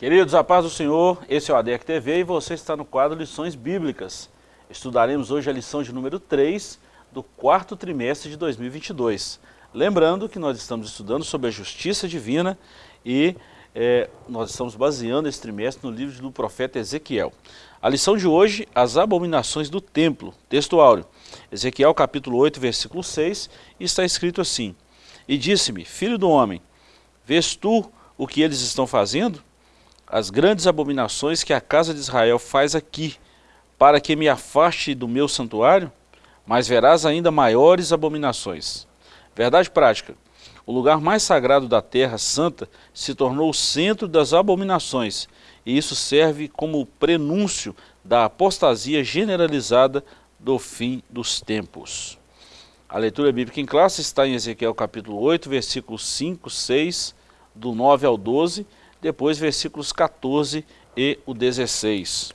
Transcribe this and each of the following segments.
Queridos, a paz do Senhor, esse é o ADEC TV e você está no quadro Lições Bíblicas. Estudaremos hoje a lição de número 3 do quarto trimestre de 2022. Lembrando que nós estamos estudando sobre a justiça divina e é, nós estamos baseando esse trimestre no livro do profeta Ezequiel. A lição de hoje, as abominações do templo, texto áureo. Ezequiel capítulo 8, versículo 6, está escrito assim, E disse-me, filho do homem, vês tu o que eles estão fazendo? As grandes abominações que a casa de Israel faz aqui, para que me afaste do meu santuário, mas verás ainda maiores abominações. Verdade prática, o lugar mais sagrado da terra santa se tornou o centro das abominações, e isso serve como prenúncio da apostasia generalizada do fim dos tempos. A leitura bíblica em classe está em Ezequiel capítulo 8, versículos 5, 6, do 9 ao 12, depois versículos 14 e o 16.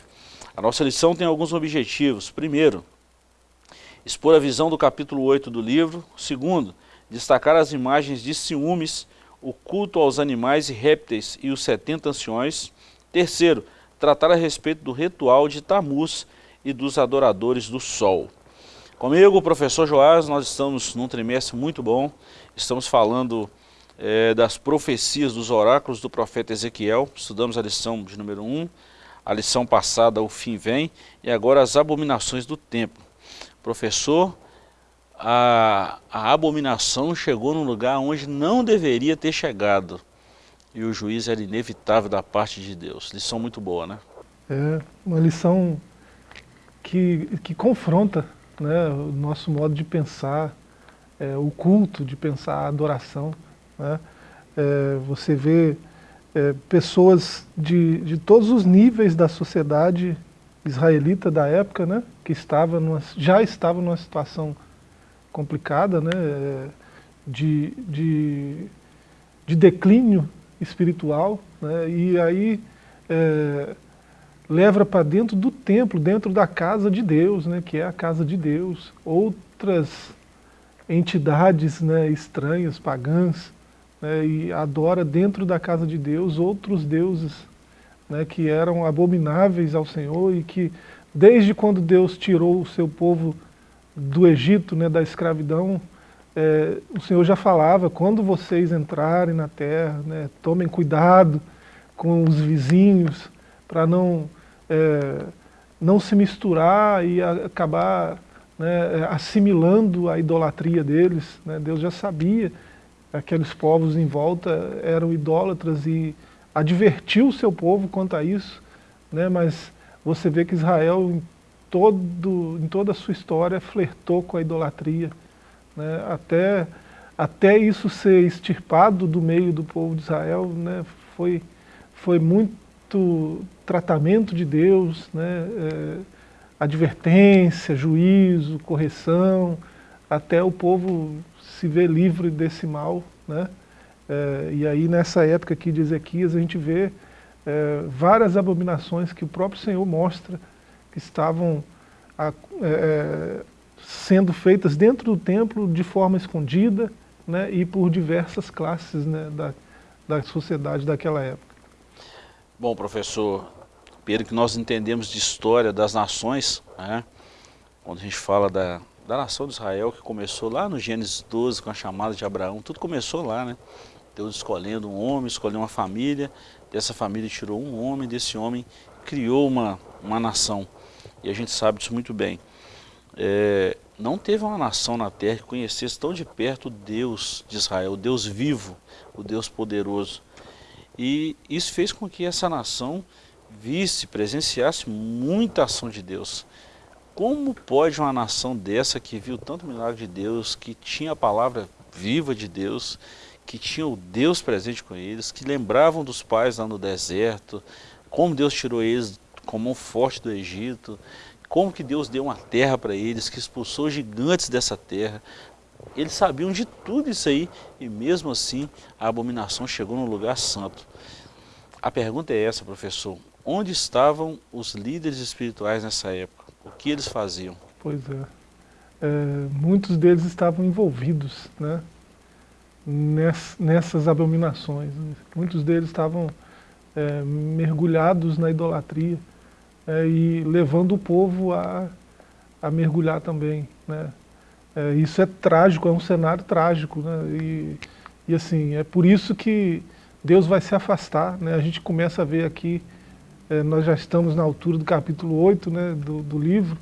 A nossa lição tem alguns objetivos. Primeiro, expor a visão do capítulo 8 do livro. Segundo, destacar as imagens de ciúmes, o culto aos animais e répteis e os 70 anciões. Terceiro, tratar a respeito do ritual de Tamuz e dos adoradores do sol. Comigo, o professor Joás, nós estamos num trimestre muito bom, estamos falando é, das profecias dos oráculos do profeta Ezequiel. Estudamos a lição de número 1, a lição passada, o fim vem, e agora as abominações do templo. Professor, a, a abominação chegou num lugar onde não deveria ter chegado. E o juiz era inevitável da parte de Deus. Lição muito boa, né? É uma lição que, que confronta né, o nosso modo de pensar, é, o culto, de pensar a adoração. Né? É, você vê é, pessoas de, de todos os níveis da sociedade israelita da época, né? que estava numa, já estavam numa situação complicada, né? É, de, de, de declínio espiritual, né? e aí é, leva para dentro do templo, dentro da casa de Deus, né? que é a casa de Deus, outras entidades né? estranhas, pagãs, né, e adora dentro da casa de Deus outros deuses né, que eram abomináveis ao Senhor e que desde quando Deus tirou o seu povo do Egito, né, da escravidão, é, o Senhor já falava, quando vocês entrarem na terra, né, tomem cuidado com os vizinhos, para não, é, não se misturar e acabar né, assimilando a idolatria deles. Né, Deus já sabia aqueles povos em volta eram idólatras e advertiu o seu povo quanto a isso, né, mas você vê que Israel, em, todo, em toda a sua história, flertou com a idolatria, né, até, até isso ser extirpado do meio do povo de Israel, né, foi, foi muito tratamento de Deus, né, é, advertência, juízo, correção, até o povo se vê livre desse mal, né? É, e aí nessa época aqui de Ezequias a gente vê é, várias abominações que o próprio Senhor mostra que estavam a, é, sendo feitas dentro do templo de forma escondida né, e por diversas classes né, da, da sociedade daquela época. Bom, professor, pelo que nós entendemos de história das nações, né, quando a gente fala da, da nação de Israel, que começou lá no Gênesis 12, com a chamada de Abraão, tudo começou lá, né? Deus escolhendo um homem, escolheu uma família, dessa família tirou um homem, desse homem criou uma, uma nação. E a gente sabe disso muito bem. É, não teve uma nação na terra que conhecesse tão de perto o Deus de Israel, o Deus vivo, o Deus poderoso. E isso fez com que essa nação visse, presenciasse muita ação de Deus. Como pode uma nação dessa que viu tanto milagre de Deus, que tinha a palavra viva de Deus, que tinha o Deus presente com eles, que lembravam dos pais lá no deserto, como Deus tirou eles com mão forte do Egito, como que Deus deu uma terra para eles, que expulsou gigantes dessa terra. Eles sabiam de tudo isso aí e mesmo assim a abominação chegou no lugar santo. A pergunta é essa, professor. Onde estavam os líderes espirituais nessa época? O que eles faziam? Pois é. é muitos deles estavam envolvidos né, ness, nessas abominações. Muitos deles estavam é, mergulhados na idolatria é, e levando o povo a, a mergulhar também. Né? É, isso é trágico, é um cenário trágico. Né? E, e assim, é por isso que Deus vai se afastar. Né? A gente começa a ver aqui, é, nós já estamos na altura do capítulo 8 né, do, do livro,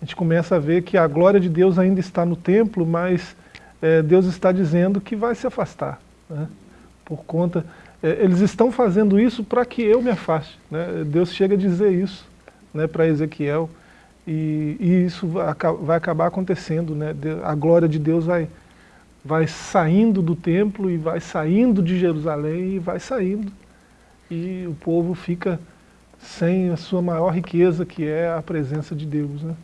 a gente começa a ver que a glória de Deus ainda está no templo, mas é, Deus está dizendo que vai se afastar. Né? Por conta, é, eles estão fazendo isso para que eu me afaste. Né? Deus chega a dizer isso né, para Ezequiel, e, e, isso vai, vai acabar acontecendo. Né? A glória de Deus vai, vai saindo do templo e vai saindo de Jerusalém e vai saindo. E o povo fica sem a sua maior riqueza, que é a presença de Deus. Né?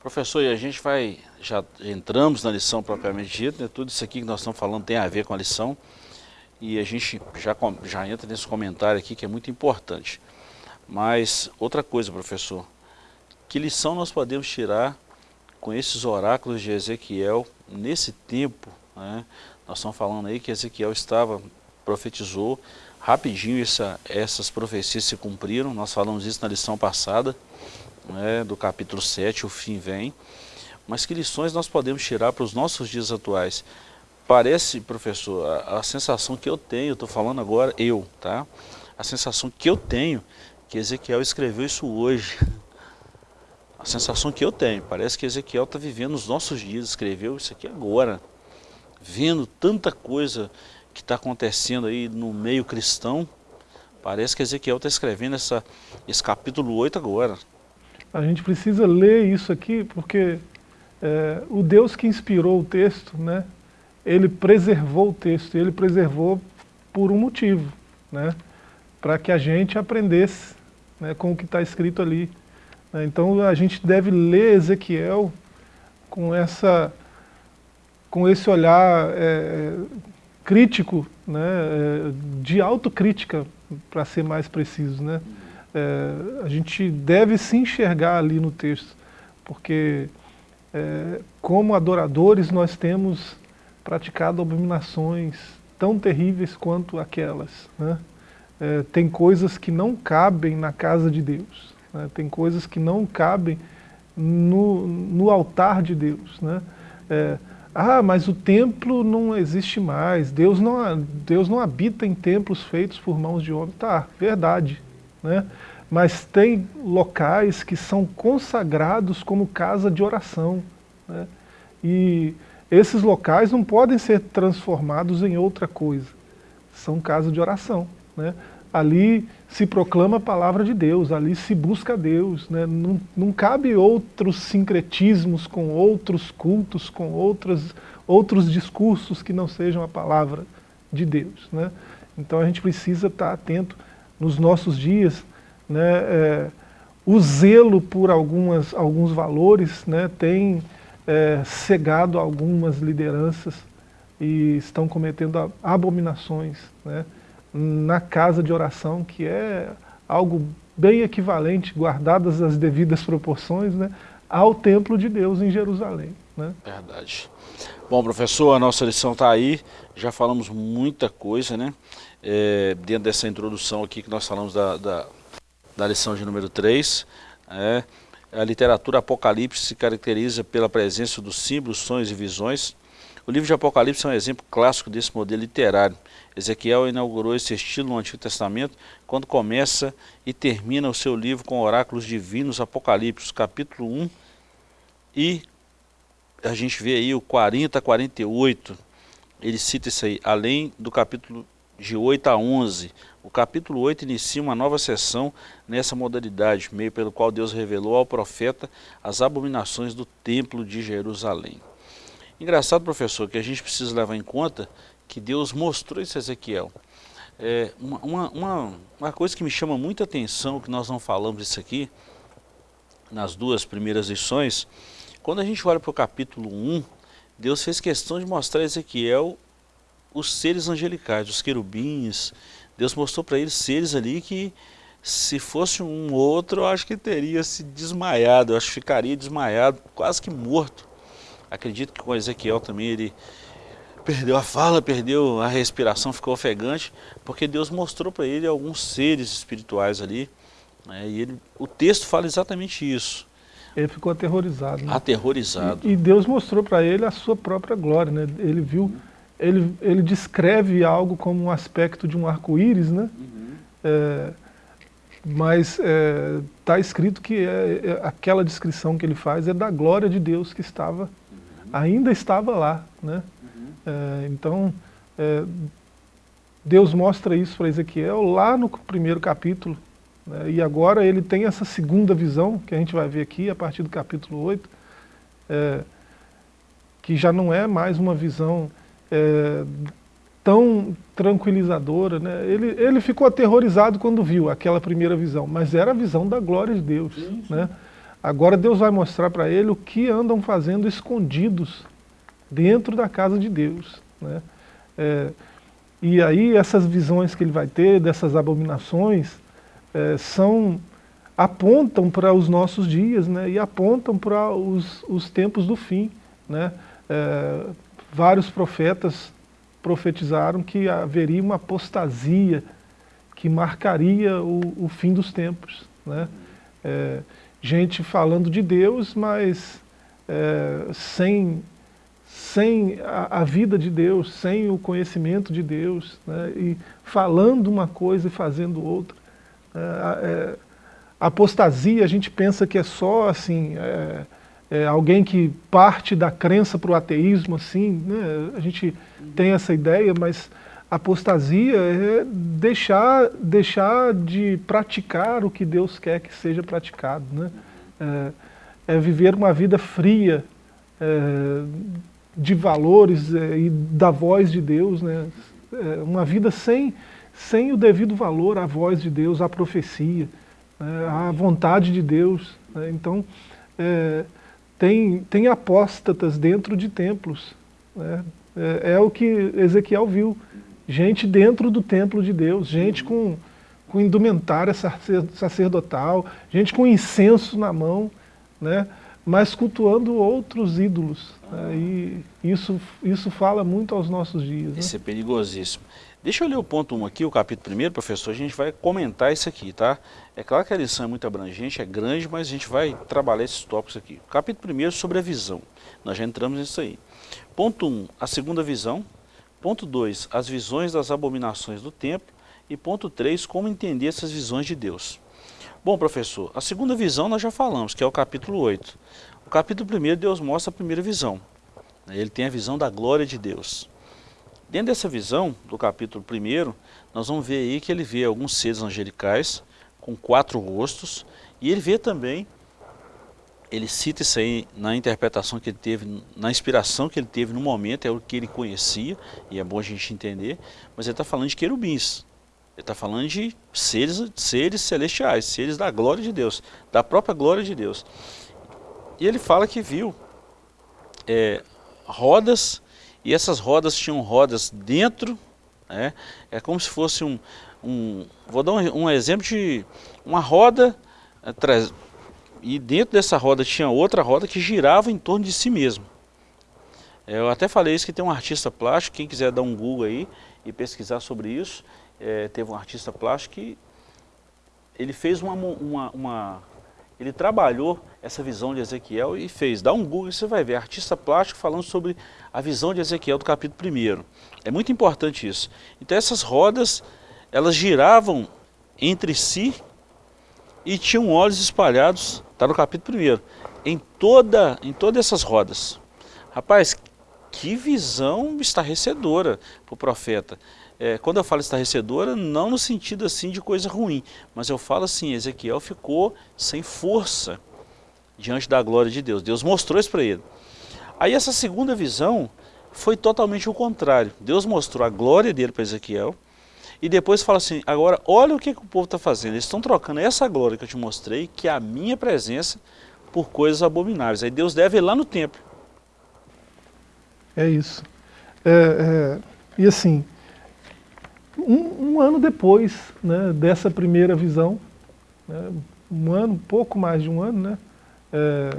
Professor, e a gente vai, já entramos na lição propriamente dita, né? tudo isso aqui que nós estamos falando tem a ver com a lição, e a gente já, já entra nesse comentário aqui que é muito importante. Mas outra coisa, professor, que lição nós podemos tirar com esses oráculos de Ezequiel nesse tempo? Né? Nós estamos falando aí que Ezequiel estava, profetizou, rapidinho essa, essas profecias se cumpriram, nós falamos isso na lição passada, né, do capítulo 7, o fim vem. Mas que lições nós podemos tirar para os nossos dias atuais? Parece, professor, a, a sensação que eu tenho, estou falando agora eu, tá? A sensação que eu tenho, que Ezequiel escreveu isso hoje. A sensação que eu tenho, parece que Ezequiel está vivendo os nossos dias, escreveu isso aqui agora. Vendo tanta coisa que está acontecendo aí no meio cristão, parece que Ezequiel está escrevendo essa, esse capítulo 8 agora. A gente precisa ler isso aqui porque é, o Deus que inspirou o texto, né, ele preservou o texto, ele preservou por um motivo, né, para que a gente aprendesse né, com o que está escrito ali. Né. Então a gente deve ler Ezequiel com, essa, com esse olhar é, crítico, né, é, de autocrítica, para ser mais preciso. Né é, a gente deve se enxergar ali no texto, porque é, como adoradores nós temos praticado abominações tão terríveis quanto aquelas. Né? É, tem coisas que não cabem na casa de Deus, né? tem coisas que não cabem no, no altar de Deus. Né? Ah, mas o templo não existe mais, Deus não, Deus não habita em templos feitos por mãos de homem. Tá, verdade né? mas tem locais que são consagrados como casa de oração. Né? E esses locais não podem ser transformados em outra coisa. São casas de oração. Né? Ali se proclama a palavra de Deus, ali se busca Deus. Né? Não, não cabe outros sincretismos com outros cultos, com outros, outros discursos que não sejam a palavra de Deus. Né? Então a gente precisa estar atento nos nossos dias, né, é, o zelo por algumas, alguns valores né, tem é, cegado algumas lideranças e estão cometendo abominações né, na casa de oração, que é algo bem equivalente, guardadas as devidas proporções, né, ao templo de Deus em Jerusalém. Né? Verdade. Bom, professor, a nossa lição está aí, já falamos muita coisa, né? É, dentro dessa introdução aqui que nós falamos da, da, da lição de número 3, é, a literatura Apocalipse se caracteriza pela presença dos símbolos, sonhos e visões. O livro de Apocalipse é um exemplo clássico desse modelo literário. Ezequiel inaugurou esse estilo no Antigo Testamento quando começa e termina o seu livro com oráculos divinos apocalípticos, capítulo 1 e a gente vê aí o 40 a 48, ele cita isso aí, além do capítulo de 8 a 11. O capítulo 8 inicia uma nova sessão nessa modalidade, meio pelo qual Deus revelou ao profeta as abominações do templo de Jerusalém. Engraçado, professor, que a gente precisa levar em conta que Deus mostrou isso a Ezequiel. É, uma, uma, uma coisa que me chama muita atenção, que nós não falamos isso aqui, nas duas primeiras lições, quando a gente olha para o capítulo 1, Deus fez questão de mostrar a Ezequiel os seres angelicais, os querubins. Deus mostrou para eles seres ali que se fosse um outro, eu acho que teria se desmaiado, eu acho que ficaria desmaiado, quase que morto. Acredito que com Ezequiel também ele perdeu a fala, perdeu a respiração, ficou ofegante, porque Deus mostrou para ele alguns seres espirituais ali, né, e ele, o texto fala exatamente isso. Ele ficou aterrorizado. Né? Aterrorizado. E, e Deus mostrou para ele a sua própria glória, né? Ele viu, ele, ele descreve algo como um aspecto de um arco-íris, né? Uhum. É, mas está é, tá escrito que é, é, aquela descrição que ele faz é da glória de Deus que estava, uhum. ainda estava lá, né? É, então, é, Deus mostra isso para Ezequiel lá no primeiro capítulo, né, e agora ele tem essa segunda visão, que a gente vai ver aqui a partir do capítulo 8, é, que já não é mais uma visão é, tão tranquilizadora. Né? Ele, ele ficou aterrorizado quando viu aquela primeira visão, mas era a visão da glória de Deus. Né? Agora Deus vai mostrar para ele o que andam fazendo escondidos dentro da casa de Deus. Né? É, e aí essas visões que ele vai ter, dessas abominações, é, são, apontam para os nossos dias né, e apontam para os, os tempos do fim. Né? É, vários profetas profetizaram que haveria uma apostasia que marcaria o, o fim dos tempos. Né? É, gente falando de Deus, mas é, sem, sem a, a, vida de Deus, sem o conhecimento de Deus, né? e falando uma coisa e fazendo outra. É, é, apostasia, a gente pensa que é só assim, é, é alguém que parte da crença para o ateísmo, assim, né? a gente tem essa ideia, mas apostasia é deixar, deixar de praticar o que Deus quer que seja praticado. Né? É, é viver uma vida fria, é, de valores é, e da voz de Deus, né? uma vida sem sem o devido valor à voz de Deus, à profecia, né, à vontade de Deus. Né, então, é, tem, tem apóstatas dentro de templos. Né, é, é, o que Ezequiel viu. Gente dentro do templo de Deus, gente com, com indumentária sacerdotal, gente com incenso na mão, né, mas cultuando outros ídolos. E isso, isso fala muito aos nossos dias. Né. Isso é perigosíssimo. Deixa eu ler o ponto 1 aqui, o capítulo 1, professor, a gente vai comentar isso aqui, tá? É claro que a lição é muito abrangente, é grande, mas a gente vai trabalhar esses tópicos aqui. Capítulo 1 sobre a visão, nós já entramos nisso aí. Ponto 1, a segunda visão. Ponto 2, as visões das abominações do templo. E ponto 3, como entender essas visões de Deus. Bom, professor, a segunda visão nós já falamos, que é o capítulo 8. O capítulo 1, Deus mostra a primeira visão. Ele tem a visão da glória de Deus. Dentro dessa visão, do capítulo 1, nós vamos ver aí que ele vê alguns seres angelicais com quatro rostos, e ele vê também, ele cita isso aí na interpretação que ele teve, na inspiração que ele teve no momento, é o que ele conhecia, e é bom a gente entender, mas ele está falando de querubins, ele está falando de seres, seres celestiais, seres da glória de Deus, da própria glória de Deus. E ele fala que viu é, rodas e essas rodas tinham rodas dentro, né? é como se fosse um, um vou dar um, um, exemplo de uma roda, atrás, e dentro dessa roda tinha outra roda que girava em torno de si mesmo. Eu até falei isso que tem um artista plástico, quem quiser dar um Google aí e pesquisar sobre isso, é, teve um artista plástico que ele fez uma, uma, uma ele trabalhou essa visão de Ezequiel e fez. Dá um Google e você vai ver, artista plástico falando sobre a visão de Ezequiel do capítulo 1. É muito importante isso. Então essas rodas, elas giravam entre si e tinham olhos espalhados, está no capítulo 1, em, toda, em todas essas rodas. Rapaz, que visão estarrecedora para o profeta. É, quando eu falo estarrecedora, não no sentido assim de coisa ruim, mas eu falo assim, Ezequiel ficou sem força diante da glória de Deus. Deus mostrou isso para ele. Aí essa segunda visão foi totalmente o contrário. Deus mostrou a glória dele para Ezequiel e depois fala assim, agora olha o que, que o povo está fazendo. Eles estão trocando essa glória que eu te mostrei, que é a minha presença, por coisas abomináveis. Aí Deus deve ir lá no templo. É isso. É, é, e assim, um, um ano depois né, dessa primeira visão, né, um ano, pouco mais de um ano, né, é,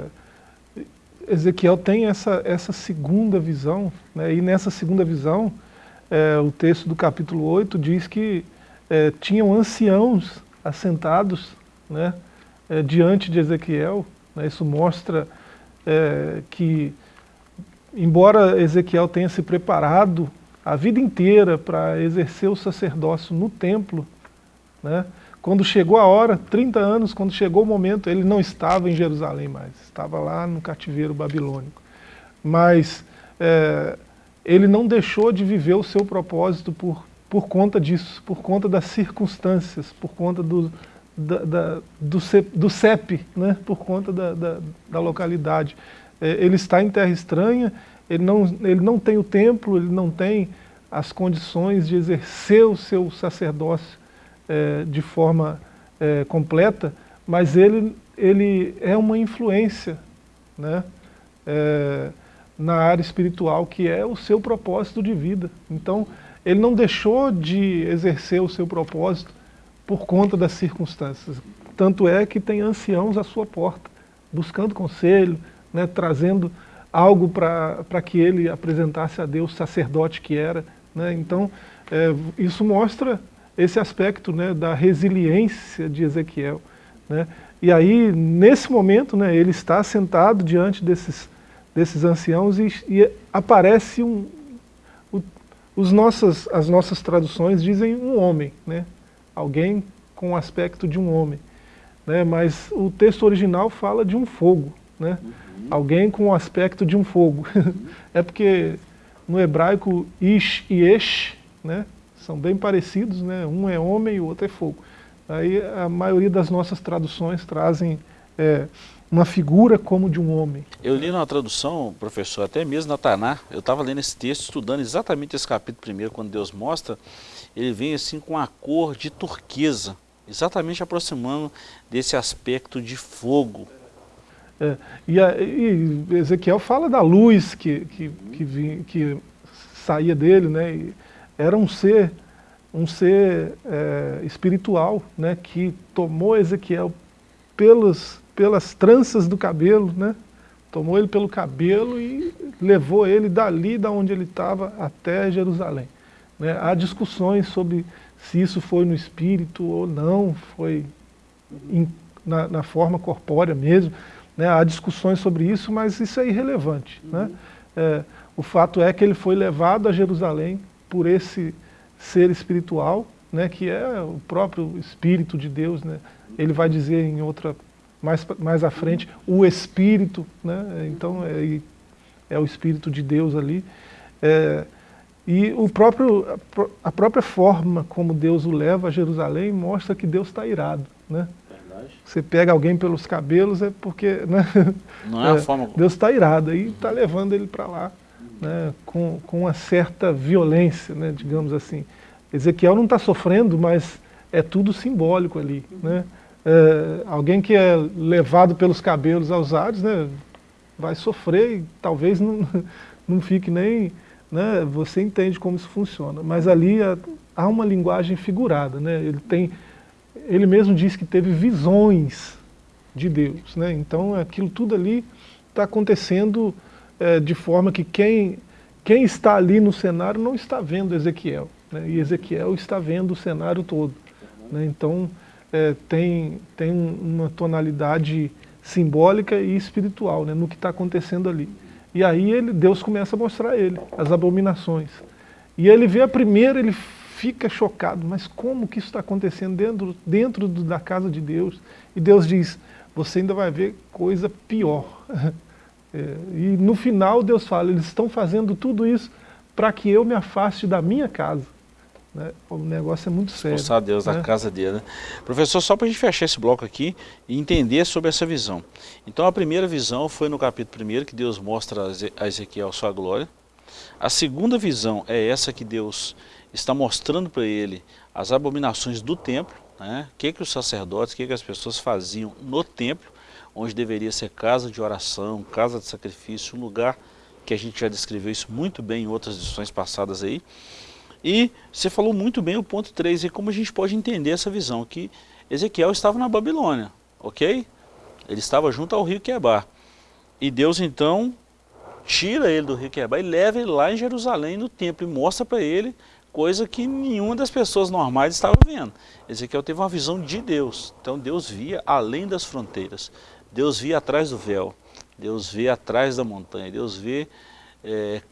Ezequiel tem essa, essa segunda visão, né, e nessa segunda visão, é, o texto do capítulo 8 diz que é, tinham anciãos assentados né, é, diante de Ezequiel, né, isso mostra é, que, embora Ezequiel tenha se preparado a vida inteira para exercer o sacerdócio no templo, né, quando chegou a hora, 30 anos, quando chegou o momento, ele não estava em Jerusalém mais, estava lá no cativeiro babilônico. Mas é, ele não deixou de viver o seu propósito por, por conta disso, por conta das circunstâncias, por conta do, da, da, do, do CEP, né, por conta da, da, da localidade. É, ele está em terra estranha, ele não, ele não tem o templo, ele não tem as condições de exercer o seu sacerdócio é, de forma é, completa, mas ele, ele é uma influência né, é, na área espiritual, que é o seu propósito de vida. Então, ele não deixou de exercer o seu propósito por conta das circunstâncias. Tanto é que tem anciãos à sua porta, buscando conselho, né, trazendo algo para que ele apresentasse a Deus, sacerdote que era. Né? Então, é, isso mostra esse aspecto né, da resiliência de Ezequiel. Né? E aí, nesse momento, né, ele está sentado diante desses, desses anciãos e, e aparece um... Os nossas, as nossas traduções dizem um homem, né? alguém com o aspecto de um homem. Né? Mas o texto original fala de um fogo. Né? Alguém com o aspecto de um fogo. É porque no hebraico ish e esh, né? são bem parecidos, né? um é homem e o outro é fogo. Aí a maioria das nossas traduções trazem é, uma figura como de um homem. Eu li na tradução, professor, até mesmo na Taná, eu estava lendo esse texto, estudando exatamente esse capítulo primeiro, quando Deus mostra, ele vem assim com a cor de turquesa, exatamente aproximando desse aspecto de fogo. É, e, a, e, Ezequiel fala da luz que, que, que, que saía dele, né? Era um ser, um ser é, espiritual, né, que tomou Ezequiel pelos, pelas tranças do cabelo, né, tomou ele pelo cabelo e levou ele dali, da onde ele estava, até Jerusalém. Né. Há discussões sobre se isso foi no espírito ou não, foi in, na, na, forma corpórea mesmo. Né. Há discussões sobre isso, mas isso é irrelevante. Uhum. Né. É, o fato é que ele foi levado a Jerusalém por esse ser espiritual, né, que é o próprio Espírito de Deus. Né? Ele vai dizer em outra, mais, mais à frente, o Espírito, né? então é, é o Espírito de Deus ali. É, e o próprio, a própria forma como Deus o leva a Jerusalém mostra que Deus está irado. Né? Você pega alguém pelos cabelos é porque... Né? Não é, a é, forma... Deus está irado e está levando ele para lá né, com, com uma certa violência, né, digamos assim. Ezequiel não está sofrendo, mas é tudo simbólico ali. Né? É, alguém que é levado pelos cabelos aos ares né, vai sofrer e talvez não, não fique nem... Né, você entende como isso funciona, mas ali há, há uma linguagem figurada. Né, ele, tem, ele mesmo diz que teve visões de Deus. Né, então aquilo tudo ali está acontecendo é, de forma que quem, quem está ali no cenário não está vendo Ezequiel, né? e Ezequiel está vendo o cenário todo. Né? Então é, tem, tem uma tonalidade simbólica e espiritual né? no que está acontecendo ali. E aí ele, Deus começa a mostrar a ele as abominações. E ele vê a primeira, ele fica chocado, mas como que isso está acontecendo dentro, dentro da casa de Deus? E Deus diz, você ainda vai ver coisa pior. É, e no final Deus fala, eles estão fazendo tudo isso para que eu me afaste da minha casa. Né? O negócio é muito sério. Expulsar Deus né? da casa dele. Né? Professor, só para a gente fechar esse bloco aqui e entender sobre essa visão. Então a primeira visão foi no capítulo 1 que Deus mostra a Ezequiel sua glória. A segunda visão é essa que Deus está mostrando para ele as abominações do templo, né? o que, que os sacerdotes, o que, que as pessoas faziam no templo, onde deveria ser casa de oração, casa de sacrifício, um lugar que a gente já descreveu isso muito bem em outras edições passadas aí. E você falou muito bem o ponto 3, e como a gente pode entender essa visão, que Ezequiel estava na Babilônia, ok? Ele estava junto ao rio Quebar. E Deus então tira ele do rio Quebar e leva ele lá em Jerusalém no templo e mostra para ele coisa que nenhuma das pessoas normais estava vendo. Ezequiel teve uma visão de Deus. Então Deus via além das fronteiras. Deus via atrás do véu. Deus vê atrás da montanha. Deus vê é,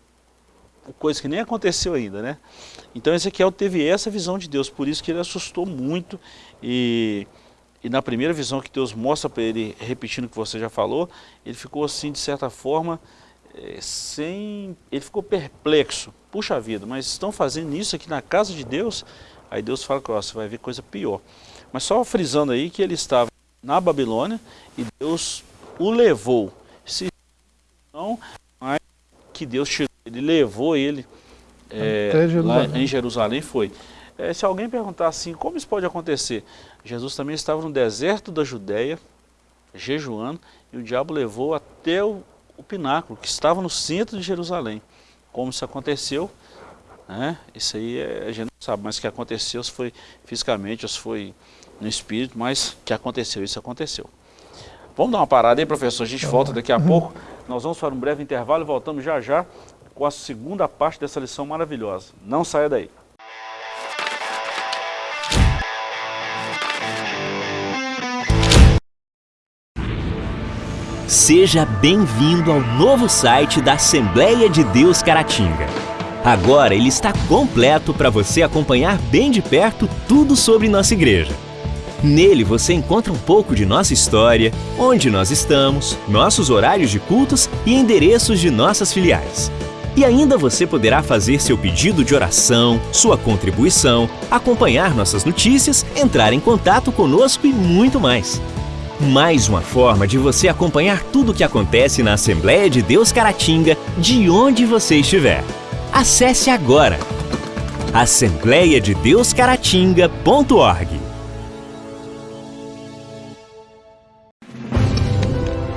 coisa que nem aconteceu ainda, né? Então Ezequiel teve essa visão de Deus, por isso que ele assustou muito e, e na primeira visão que Deus mostra para ele, repetindo o que você já falou, ele ficou assim, de certa forma, é, sem... ele ficou perplexo. Puxa vida, mas estão fazendo isso aqui na casa de Deus? Aí Deus fala que você vai ver coisa pior. Mas só frisando aí que ele estava na Babilônia e Deus o levou. Se não, mas que Deus tirou, ele levou ele é, lá em Jerusalém foi. É, se alguém perguntar assim, como isso pode acontecer? Jesus também estava no deserto da Judéia, jejuando, e o diabo levou até o, o pináculo, que estava no centro de Jerusalém. Como isso aconteceu, né? isso aí é, a gente não sabe, mas que aconteceu, se foi fisicamente, ou se foi no espírito, mas que aconteceu, isso aconteceu. Vamos dar uma parada aí, professor, a gente volta daqui a pouco. Nós vamos para um breve intervalo e voltamos já já com a segunda parte dessa lição maravilhosa. Não saia daí. Seja bem-vindo ao novo site da Assembleia de Deus Caratinga. Agora ele está completo para você acompanhar bem de perto tudo sobre nossa igreja. Nele você encontra um pouco de nossa história, onde nós estamos, nossos horários de cultos e endereços de nossas filiais. E ainda você poderá fazer seu pedido de oração, sua contribuição, acompanhar nossas notícias, entrar em contato conosco e muito mais. Mais uma forma de você acompanhar tudo o que acontece na Assembleia de Deus Caratinga, de onde você estiver. Acesse agora assembleiadedeuscaratinga.org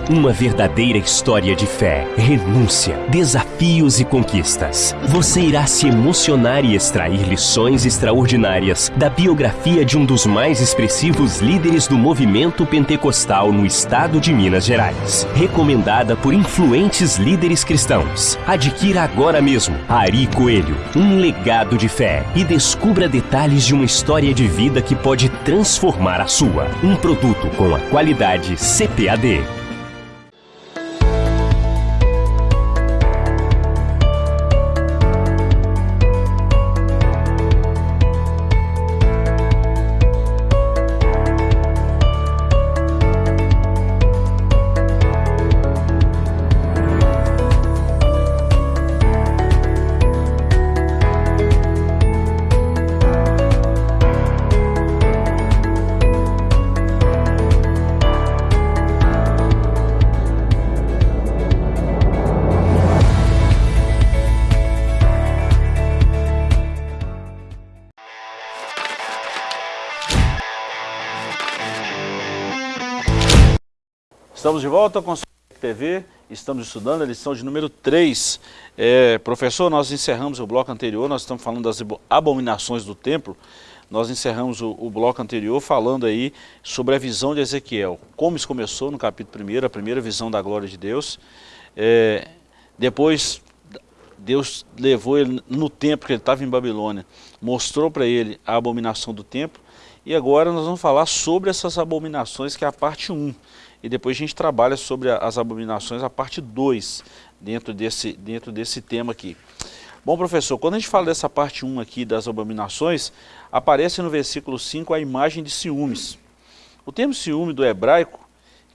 Uma verdadeira história de fé, renúncia, desafios e conquistas. Você irá se emocionar e extrair lições extraordinárias da biografia de um dos mais expressivos líderes do movimento pentecostal no estado de Minas Gerais. Recomendada por influentes líderes cristãos. Adquira agora mesmo Ari Coelho, um legado de fé e descubra detalhes de uma história de vida que pode transformar a sua. Um produto com a qualidade CPAD. Estamos de volta com a TV, estamos estudando a lição de número 3. É, professor, nós encerramos o bloco anterior, nós estamos falando das abominações do templo, nós encerramos o, o, bloco anterior falando aí sobre a visão de Ezequiel, como isso começou no capítulo 1, a primeira visão da glória de Deus. É, depois Deus levou ele no templo que ele estava em Babilônia, mostrou para ele a abominação do templo, e agora nós vamos falar sobre essas abominações, que é a parte 1 e depois a gente trabalha sobre as abominações, a parte 2, dentro desse, dentro desse tema aqui. Bom, professor, quando a gente fala dessa parte 1 aqui das abominações, aparece no versículo 5 a imagem de ciúmes. O termo ciúme do hebraico,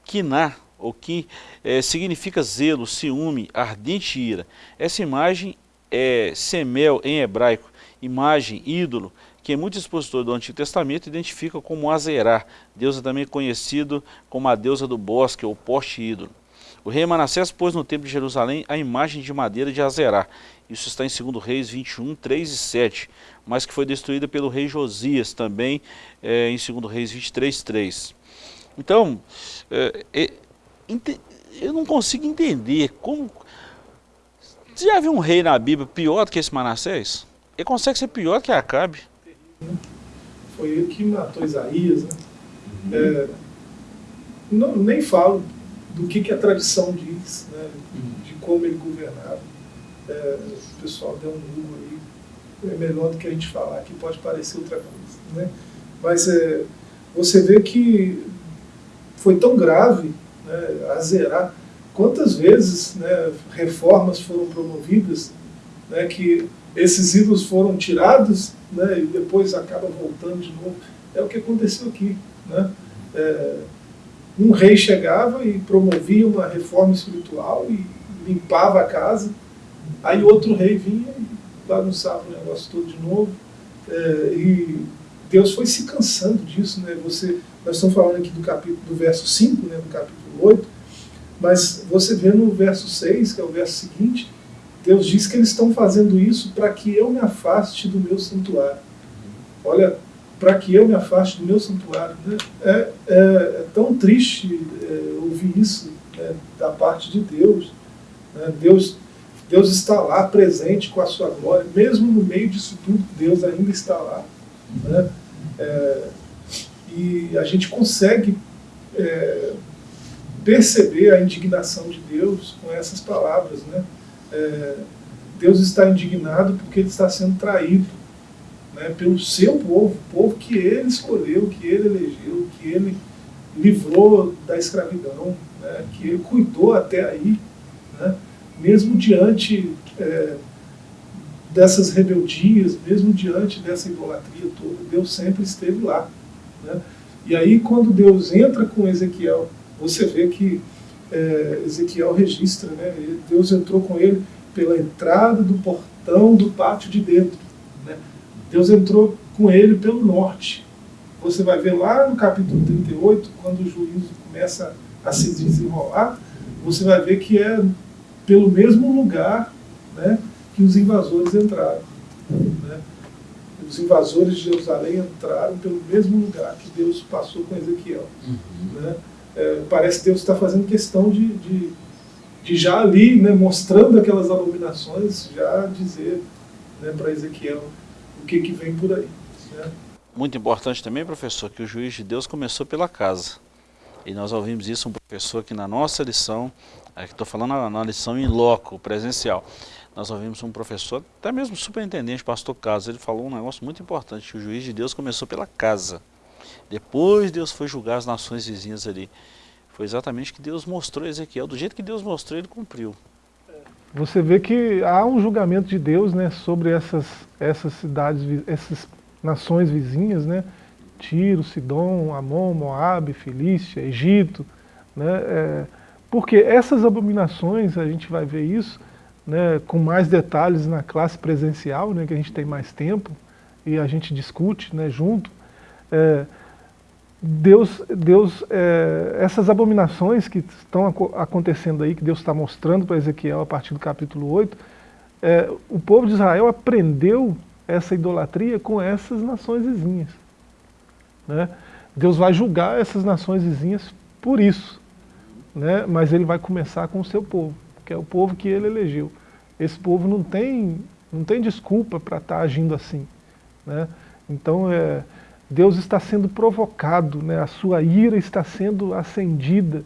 kiná, ou que é, significa zelo, ciúme, ardente ira. Essa imagem é semel em hebraico, imagem, ídolo, que muitos expositores do Antigo Testamento identificam como Azerá. Deus é também conhecido como a deusa do bosque ou poste ídolo. O rei Manassés pôs no templo de Jerusalém a imagem de madeira de Azerá. Isso está em 2 Reis 21, 3 e 7, mas que foi destruída pelo rei Josias também é, em 2 Reis 23, 3. Então, é, é, eu não consigo entender como... Já viu um rei na Bíblia pior do que esse Manassés? Ele consegue ser pior que Acabe. Foi ele que matou Isaías. Né? Uhum. É, não, nem falo do que, que a tradição diz, né, de como ele governava. É, o pessoal deu um Google aí, é melhor do que a gente falar, que pode parecer outra coisa. Né? Mas é, você vê que foi tão grave né, a zerar. Quantas vezes né, reformas foram promovidas né, que esses ídolos foram tirados né, e depois acaba voltando de novo. É o que aconteceu aqui. Né? É, um rei chegava e promovia uma reforma espiritual e limpava a casa, aí outro rei vinha e bagunçava o negócio todo de novo. É, e Deus foi se cansando disso. Né? Você, nós estamos falando aqui do, capítulo, do verso 5, né, do capítulo 8, mas você vê no verso 6, que é o verso seguinte, Deus diz que eles estão fazendo isso para que eu me afaste do meu santuário. Olha, para que eu me afaste do meu santuário. Né? É, é, é, tão triste é, ouvir isso né, da parte de Deus. Né? Deus. Deus está lá presente com a sua glória, mesmo no meio disso tudo, Deus ainda está lá. Né? É, e a gente consegue é, perceber a indignação de Deus com essas palavras. Né? É, Deus está indignado porque ele está sendo traído né, pelo seu povo, o povo que ele escolheu, que ele elegeu, que ele livrou da escravidão, né, que ele cuidou até aí, né, mesmo diante é, dessas rebeldias, mesmo diante dessa idolatria toda, Deus sempre esteve lá. Né? E aí quando Deus entra com Ezequiel, você vê que é, Ezequiel registra, né, Deus entrou com ele pela entrada do portão do pátio de dentro. Né? Deus entrou com ele pelo norte. Você vai ver lá no capítulo 38, quando o juízo começa a se desenrolar, você vai ver que é pelo mesmo lugar né, que os invasores entraram. Né? Os invasores de Jerusalém entraram pelo mesmo lugar que Deus passou com Ezequiel. Uhum. Né? É, parece que Deus está fazendo questão de, de, de, já ali, né, mostrando aquelas abominações, já dizer né, para Ezequiel o que, que vem por aí. Né? Muito importante também, professor, que o juiz de Deus começou pela casa. E nós ouvimos isso um professor que na nossa lição, aqui estou falando na, lição em loco, presencial, nós ouvimos um professor, até mesmo superintendente, pastor Carlos, ele falou um negócio muito importante, que o juiz de Deus começou pela casa. Depois Deus foi julgar as nações vizinhas ali. Foi exatamente o que Deus mostrou a Ezequiel, do jeito que Deus mostrou, ele cumpriu. Você vê que há um julgamento de Deus né, sobre essas, essas cidades, essas nações vizinhas, né, Tiro, Sidom, Amon, Moabe, Filístia, Egito, né, é, porque essas abominações, a gente vai ver isso né, com mais detalhes na classe presencial, né, que a gente tem mais tempo, e a gente discute né, junto, é, Deus, Deus é, essas abominações que estão acontecendo aí, que Deus está mostrando para Ezequiel a partir do capítulo 8, é, o povo de Israel aprendeu essa idolatria com essas nações vizinhas. Né? Deus vai julgar essas nações vizinhas por isso, né? mas ele vai começar com o seu povo, que é o povo que ele elegeu. Esse povo não tem, não tem desculpa para estar tá agindo assim. Né? Então, é, Deus está sendo provocado, né? a sua ira está sendo acendida.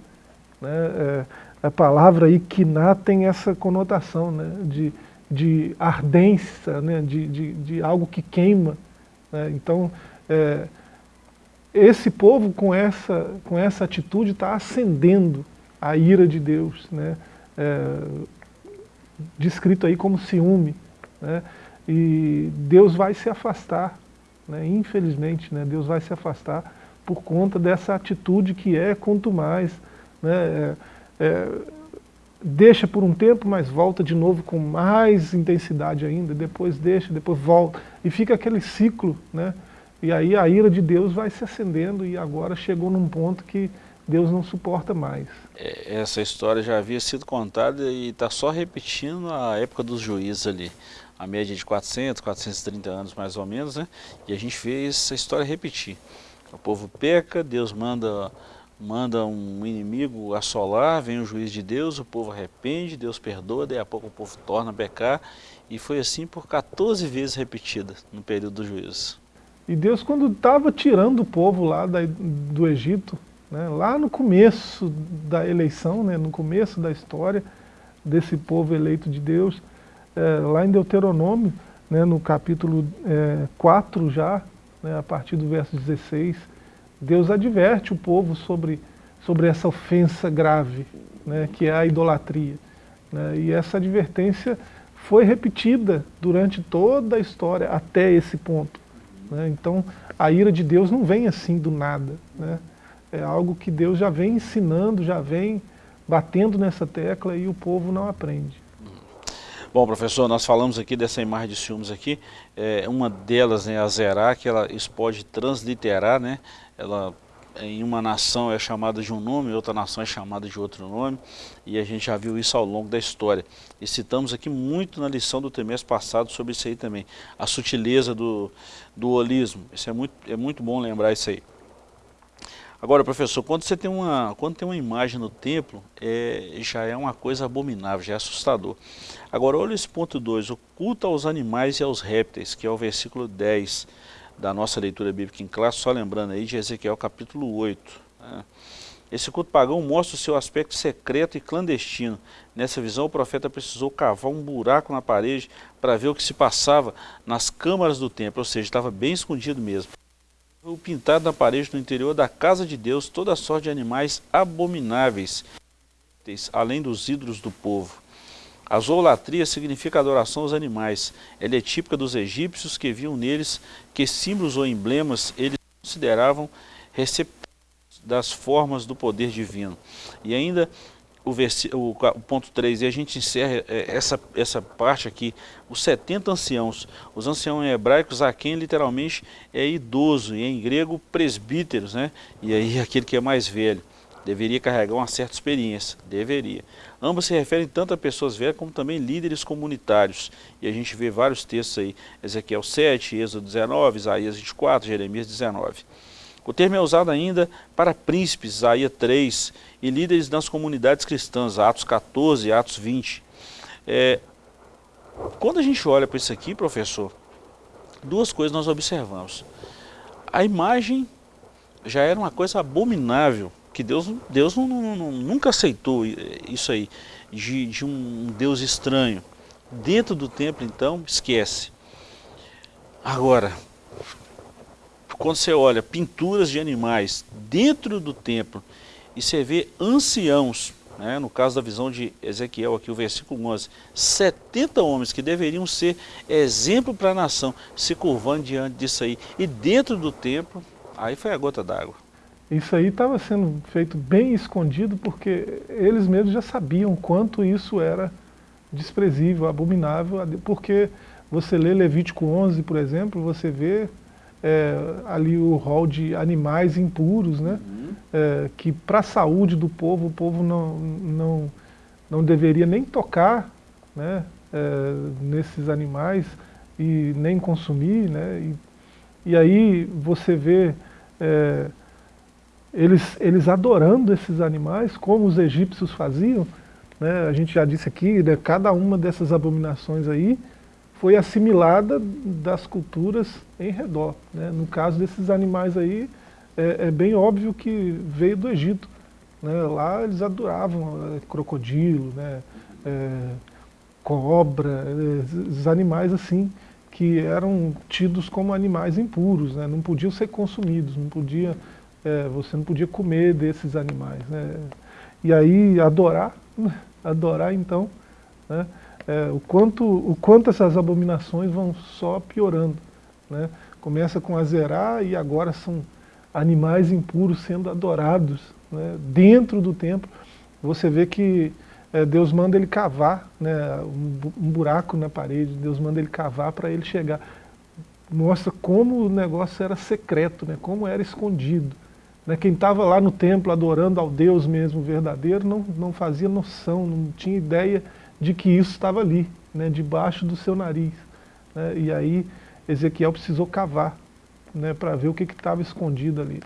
Né? É, a palavra aí, quiná, tem essa conotação né? de, de ardência, né? de, de, de algo que queima. Né? Então, é, esse povo com essa, com essa atitude está acendendo a ira de Deus, né? É, descrito aí como ciúme. Né? E Deus vai se afastar né? Infelizmente, né, Deus vai se afastar por conta dessa atitude que é quanto mais. Né, é, é, deixa por um tempo, mas volta de novo com mais intensidade ainda, depois deixa, depois volta. E fica aquele ciclo, né? E aí a ira de Deus vai se acendendo e agora chegou num ponto que Deus não suporta mais. É, essa história já havia sido contada e está só repetindo a época dos juízes ali a média de 400, 430 anos mais ou menos, né? E a gente vê essa história repetir. O povo peca, Deus manda, manda um inimigo assolar, vem o juiz de Deus, o povo arrepende, Deus perdoa, daí a pouco o povo torna a pecar, e foi assim por 14 vezes repetida no período do juízo. E Deus quando estava tirando o povo lá da, do Egito, né, lá no começo da eleição, né, no começo da história desse povo eleito de Deus, é, lá em Deuteronômio, né, no capítulo é, 4 já, né, a partir do verso 16, Deus adverte o povo sobre, sobre essa ofensa grave, né, que é a idolatria. Né, e essa advertência foi repetida durante toda a história até esse ponto. Né, então, a ira de Deus não vem assim do nada. Né, é algo que Deus já vem ensinando, já vem batendo nessa tecla e o povo não aprende. Bom, professor, nós falamos aqui dessa imagem de ciúmes aqui, é, uma delas, né, a Zerá, que ela, isso pode transliterar, né, ela em uma nação é chamada de um nome, outra nação é chamada de outro nome, e a gente já viu isso ao longo da história. E citamos aqui muito na lição do trimestre passado sobre isso aí também, a sutileza do, do holismo, isso é muito, é muito bom lembrar isso aí. Agora, professor, quando você tem uma, quando tem uma imagem no templo, é, já é uma coisa abominável, já é assustador. Agora, olha esse ponto 2, o culto aos animais e aos répteis, que é o versículo 10 da nossa leitura bíblica em classe, só lembrando aí de Ezequiel capítulo 8. Né? Esse culto pagão mostra o seu aspecto secreto e clandestino. Nessa visão, o profeta precisou cavar um buraco na parede para ver o que se passava nas câmaras do templo, ou seja, estava bem escondido mesmo o pintado na parede no interior da casa de Deus toda sorte de animais abomináveis, além dos ídolos do povo. A zoolatria significa adoração aos animais. Ela é típica dos egípcios que viam neles que símbolos ou emblemas eles consideravam receptores das formas do poder divino. E ainda o, o, ponto 3, e a gente encerra é, essa, essa parte aqui, os 70 anciãos. Os anciãos em hebraicos, a quem literalmente é idoso, e em grego presbíteros, né? e aí aquele que é mais velho. Deveria carregar uma certa experiência, deveria. Ambos se referem tanto a pessoas velhas como também líderes comunitários. E a gente vê vários textos aí, Ezequiel 7, Êxodo 19, Isaías 24, Jeremias 19. O termo é usado ainda para príncipes, Isaías 3, e líderes das comunidades cristãs, Atos 14 e Atos 20. É, quando a gente olha para isso aqui, professor, duas coisas nós observamos. A imagem já era uma coisa abominável, que Deus, Deus não, não, não, nunca aceitou isso aí, de, de um Deus estranho. Dentro do templo, então, esquece. Agora, quando você olha pinturas de animais dentro do templo e você vê anciãos, né, no caso da visão de Ezequiel, aqui o versículo 11, 70 homens que deveriam ser exemplo para a nação, se curvando diante disso aí. E dentro do templo, aí foi a gota d'água. Isso aí estava sendo feito bem escondido porque eles mesmos já sabiam quanto isso era desprezível, abominável, porque você lê Levítico 11, por exemplo, você vê é, ali o rol de animais impuros, né? Uhum. É, que para a saúde do povo, o povo não, não, não deveria nem tocar né? É, nesses animais e nem consumir. Né? E, e aí você vê é, eles, eles adorando esses animais, como os egípcios faziam. Né? A gente já disse aqui, né? cada uma dessas abominações aí, foi assimilada das culturas em redor. Né? No caso desses animais aí, é, é, bem óbvio que veio do Egito. Né? Lá eles adoravam é, crocodilo, né? É, cobra, é, esses animais assim, que eram tidos como animais impuros, né? não podiam ser consumidos, não podia, é, você não podia comer desses animais. Né? E aí adorar, adorar então, né? É, o, quanto, o quanto essas abominações vão só piorando. Né? Começa com Azerá e agora são animais impuros sendo adorados né? dentro do templo. Você vê que é, Deus manda ele cavar né, um, um buraco na parede, Deus manda ele cavar para ele chegar. Mostra como o negócio era secreto, né, como era escondido. Né, quem estava lá no templo adorando ao Deus mesmo verdadeiro não, não fazia noção, não tinha ideia de que isso estava ali, né, debaixo do seu nariz. Né, e aí Ezequiel precisou cavar né, para ver o que estava escondido ali.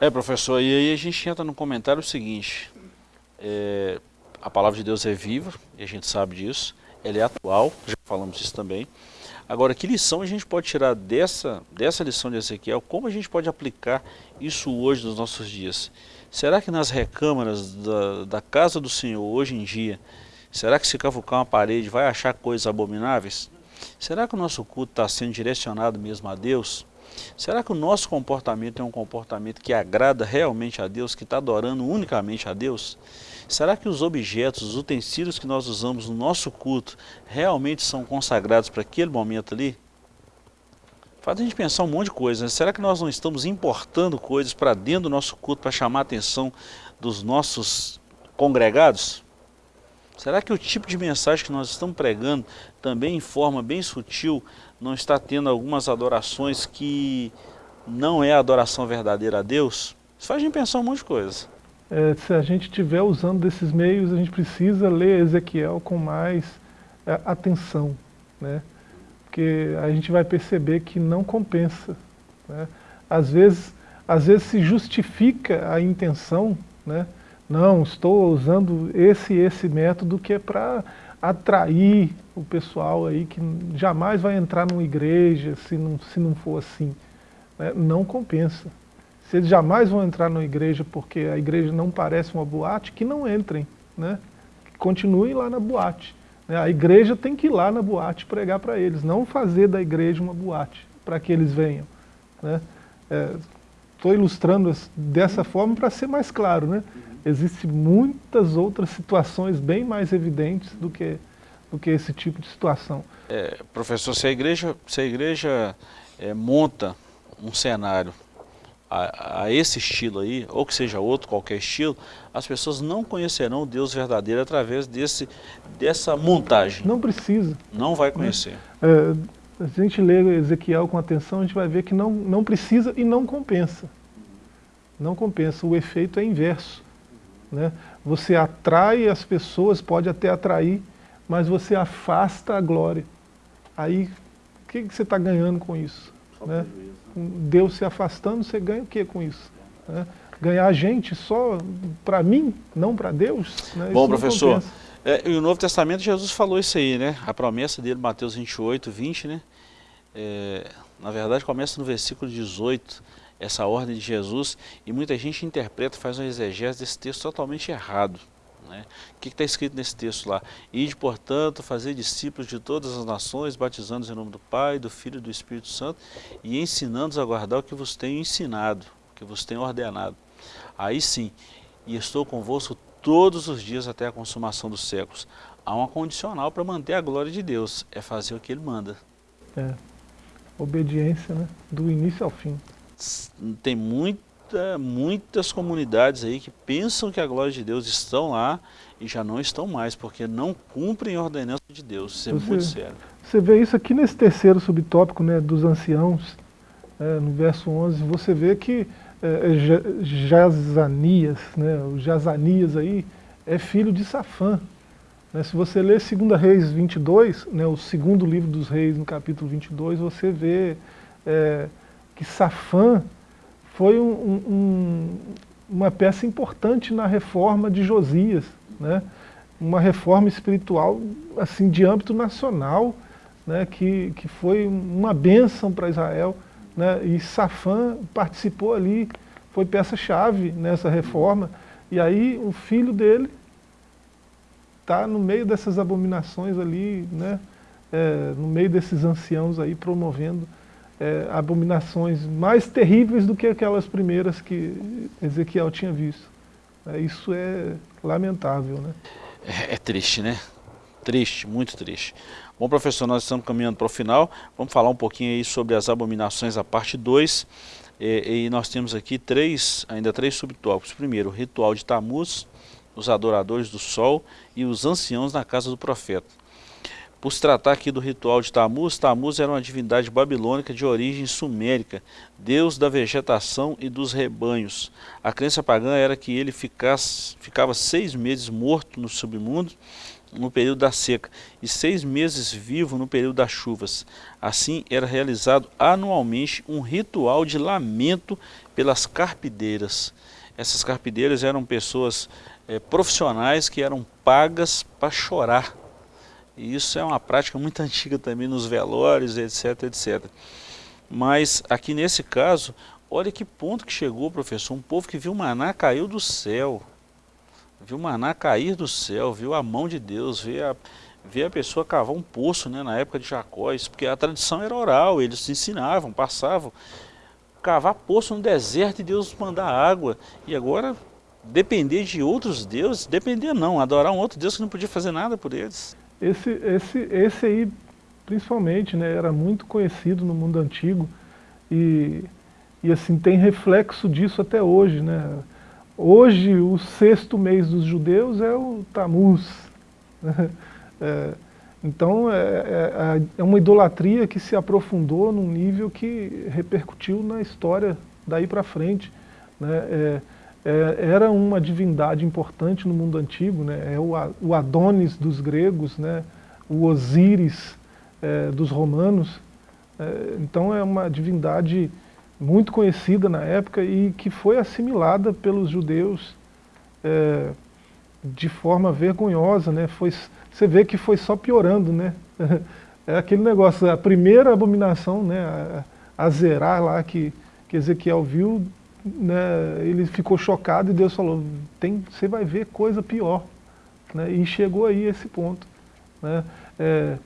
É, professor, e aí a gente entra no comentário seguinte, é, a palavra de Deus é viva, e a gente sabe disso, ela é atual, já falamos isso também. Agora, que lição a gente pode tirar dessa, dessa lição de Ezequiel? Como a gente pode aplicar isso hoje nos nossos dias? Será que nas recâmaras da, da casa do Senhor, hoje em dia, será que se cavucar uma parede vai achar coisas abomináveis? Será que o nosso culto está sendo direcionado mesmo a Deus? Será que o nosso comportamento é um comportamento que agrada realmente a Deus, que está adorando unicamente a Deus? Será que os objetos, os utensílios que nós usamos no nosso culto realmente são consagrados para aquele momento ali? Faz a gente pensar um monte de coisas. Né? Será que nós não estamos importando coisas para dentro do nosso culto para chamar a atenção dos nossos congregados? Será que o tipo de mensagem que nós estamos pregando, também em forma bem sutil, não está tendo algumas adorações que não é a adoração verdadeira a Deus? Isso faz a gente pensar um monte de coisas. É, se a gente estiver usando desses meios, a gente precisa ler Ezequiel com mais é, atenção, né? porque a gente vai perceber que não compensa. Né? Às, vezes, às vezes se justifica a intenção, né? Não, estou usando esse e esse método que é para atrair o pessoal aí que jamais vai entrar numa igreja se não, se não for assim. Né? Não compensa. Se eles jamais vão entrar numa igreja porque a igreja não parece uma boate, que não entrem. Né? Continuem lá na boate. Né? A igreja tem que ir lá na boate pregar para eles, não fazer da igreja uma boate, para que eles venham. Né? Estou ilustrando dessa forma para ser mais claro. Né? Existem muitas outras situações bem mais evidentes do que, do que esse tipo de situação. É, professor, se a igreja, se a igreja é, monta um cenário a, a, esse estilo aí, ou que seja outro, qualquer estilo, as pessoas não conhecerão o Deus verdadeiro através desse, dessa montagem. Não precisa. Não vai conhecer. É, a gente lê Ezequiel com atenção, a gente vai ver que não, não precisa e não compensa. Não compensa, o efeito é inverso. Né? Você atrai as pessoas, pode até atrair, mas você afasta a glória. Aí, o que, que você está ganhando com isso? Né? Deus se afastando, você ganha o que com isso? Né? Ganhar gente só para mim, não para Deus? Né? Bom, professor, é, e o Novo Testamento Jesus falou isso aí, né? A promessa dele, Mateus 28, 20, né? É, na verdade começa no versículo 18, essa ordem de Jesus, e muita gente interpreta, faz uma exegese desse texto totalmente errado. Né? O que está escrito nesse texto lá? Ide, portanto, fazer discípulos de todas as nações, batizando-os em nome do Pai, do Filho e do Espírito Santo, e ensinando-os a guardar o que vos tenho ensinado, o que vos tenho ordenado. Aí sim, e estou convosco todos os dias até a consumação dos séculos. Há uma condicional para manter a glória de Deus, é fazer o que Ele manda. É, obediência, né? do início ao fim tem muita, muitas comunidades aí que pensam que a glória de Deus estão lá e já não estão mais, porque não cumprem a ordenança de Deus. Isso é você, muito sério. Você vê isso aqui nesse terceiro subtópico né, dos anciãos, é, no verso 11, você vê que é, é Jazanias, né, o Jazanias aí, é filho de Safã. Né, se você ler 2 Reis 22, né, o segundo livro dos reis, no capítulo 22, você vê... É, que Safã foi um, um, uma peça importante na reforma de Josias, né? uma reforma espiritual assim de âmbito nacional, né? que, que foi uma bênção para Israel. Né? E Safã participou ali, foi peça-chave nessa reforma. E aí o filho dele está no meio dessas abominações ali, né? É, no meio desses anciãos aí promovendo é, abominações mais terríveis do que aquelas primeiras que Ezequiel tinha visto. É, isso é lamentável. Né? É, é, triste, né? Triste, muito triste. Bom, professor, nós estamos caminhando para o final. Vamos falar um pouquinho aí sobre as abominações, a parte 2. E, e, nós temos aqui três, ainda três subtópicos. Primeiro, o ritual de Tamuz, os adoradores do sol e os anciãos na casa do profeta. Por se tratar aqui do ritual de Tamuz, Tamuz era uma divindade babilônica de origem sumérica, deus da vegetação e dos rebanhos. A crença pagã era que ele ficasse, ficava seis meses morto no submundo no período da seca e seis meses vivo no período das chuvas. Assim era realizado anualmente um ritual de lamento pelas carpideiras. Essas carpideiras eram pessoas é, profissionais que eram pagas para chorar E isso é uma prática muito antiga também nos velórios, etc, etc. Mas aqui nesse caso, olha que ponto que chegou, professor, um povo que viu maná caiu do céu, viu maná cair do céu, viu a mão de Deus, viu a, viu a pessoa cavar um poço né, na época de Jacó, isso porque a tradição era oral, eles ensinavam, passavam, cavar poço no deserto e Deus mandar água, e agora depender de outros deuses, depender não, adorar um outro Deus que não podia fazer nada por eles. Esse, esse, esse aí, principalmente, né, era muito conhecido no mundo antigo e, e assim, tem reflexo disso até hoje. Né? Hoje, o sexto mês dos judeus é o Tammuz. Né? É, então, é, é, é, uma idolatria que se aprofundou num nível que repercutiu na história daí para frente. Né? É, é, era uma divindade importante no mundo antigo, né? é o, Adonis dos gregos, né? o Osíris é, dos romanos. É, então é uma divindade muito conhecida na época e que foi assimilada pelos judeus é, de forma vergonhosa. Né? Foi, você vê que foi só piorando. Né? É aquele negócio, a primeira abominação, né? a, a zerar lá que, que Ezequiel viu, né, ele ficou chocado e Deus falou, tem, você vai ver coisa pior. Né, e chegou aí esse ponto. Né, é,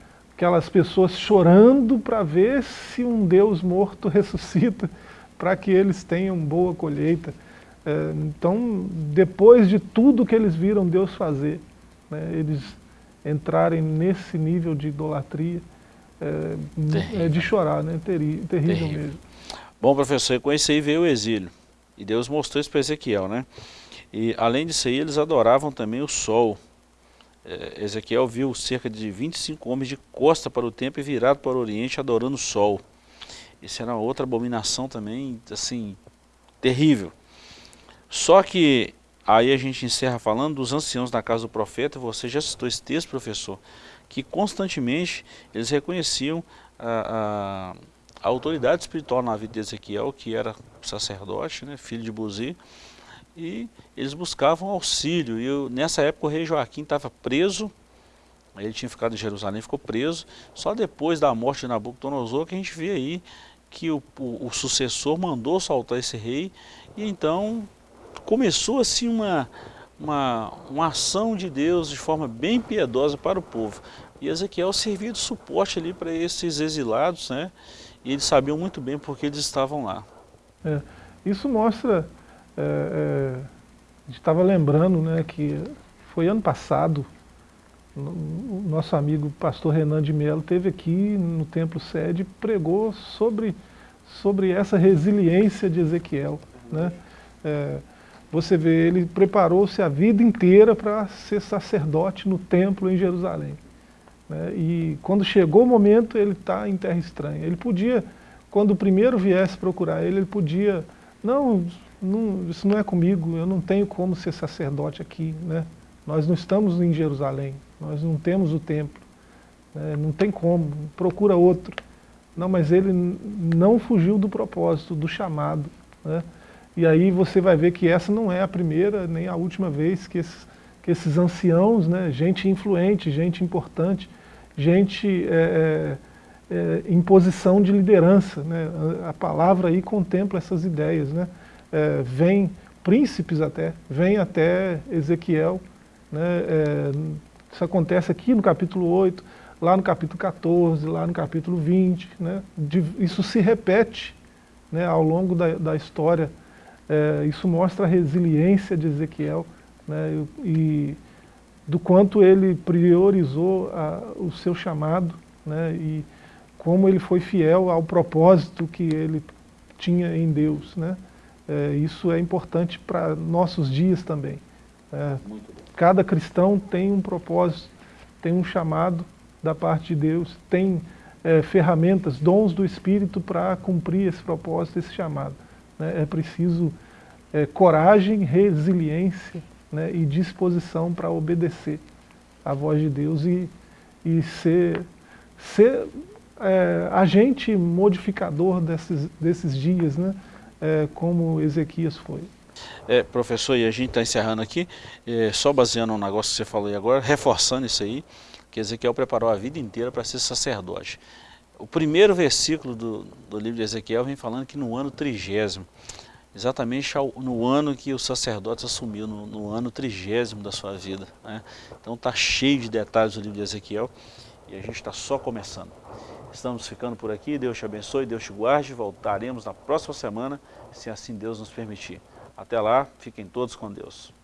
aquelas pessoas chorando para ver se um Deus morto ressuscita, para que eles tenham boa colheita. É, então, depois de tudo que eles viram Deus fazer, né, eles entrarem nesse nível de idolatria, é, é de chorar, né, terrível, terrível mesmo. Bom, professor, com isso aí veio o exílio. E Deus mostrou isso para Ezequiel, né? E além disso aí, eles adoravam também o sol. É, Ezequiel viu cerca de 25 homens de costa para o templo e virado para o oriente adorando o sol. Isso era outra abominação também, assim, terrível. Só que aí a gente encerra falando dos anciãos da casa do profeta, você já citou esse texto, professor, que constantemente eles reconheciam a, a a autoridade espiritual na vida de Ezequiel, que era sacerdote, né, filho de Buzi, e eles buscavam auxílio. E eu, nessa época o rei Joaquim estava preso, ele tinha ficado em Jerusalém, ficou preso. Só depois da morte de Nabucodonosor que a gente vê aí que o, o, o sucessor mandou soltar esse rei, e então começou assim uma, uma, uma ação de Deus de forma bem piedosa para o povo. E Ezequiel servia de suporte ali para esses exilados, né? e eles sabiam muito bem porque eles estavam lá. É, isso mostra, é, é, a gente estava lembrando né, que foi ano passado, o nosso amigo pastor Renan de Mello teve aqui no Templo Sede pregou sobre, sobre essa resiliência de Ezequiel. Né? É, você vê, ele preparou-se a vida inteira para ser sacerdote no templo em Jerusalém. Né? E quando chegou o momento, ele está em terra estranha. Ele podia, quando o primeiro viesse procurar ele, ele podia, não, não, isso não é comigo, eu não tenho como ser sacerdote aqui. Né? Nós não estamos em Jerusalém, nós não temos o templo, né? não tem como, procura outro. Não, mas ele não fugiu do propósito, do chamado. Né? E aí você vai ver que essa não é a primeira nem a última vez que esses, que esses anciãos, né, gente influente, gente importante, gente é, é, é, em posição de liderança. Né? A, palavra aí contempla essas ideias. Né? É, vem príncipes até, vem até Ezequiel. Né? É, isso acontece aqui no capítulo 8, lá no capítulo 14, lá no capítulo 20. Né? De, isso se repete né, ao longo da, da história. É, isso mostra a resiliência de Ezequiel. Né, e, do quanto ele priorizou a, o seu chamado né, e como ele foi fiel ao propósito que ele tinha em Deus. Né? É, isso é importante para nossos dias também. É, cada cristão tem um propósito, tem um chamado da parte de Deus, tem é, ferramentas, dons do Espírito para cumprir esse propósito, esse chamado. Né? É preciso é, coragem, resiliência, né, e disposição para obedecer à voz de Deus e, e ser, ser é, agente modificador desses, desses dias, né, é, como Ezequias foi. É, professor, e a gente está encerrando aqui, é, só baseando no negócio que você falou aí agora, reforçando isso aí, que Ezequiel preparou a vida inteira para ser sacerdote. O primeiro versículo do, do livro de Ezequiel vem falando que no ano trigésimo, exatamente no ano que o sacerdote assumiu, no, no ano trigésimo da sua vida. Né? Então está cheio de detalhes o livro de Ezequiel e a gente está só começando. Estamos ficando por aqui. Deus te abençoe, Deus te guarde. Voltaremos na próxima semana, se assim Deus nos permitir. Até lá, fiquem todos com Deus.